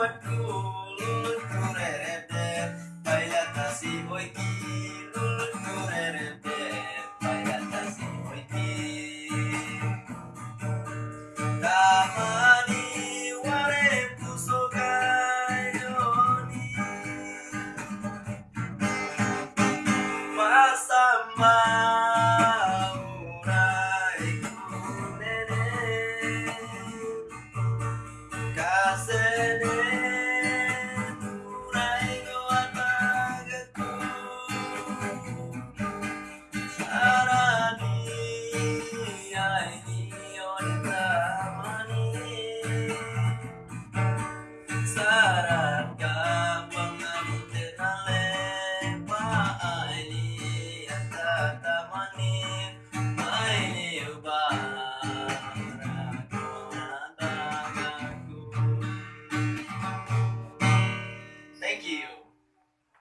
what you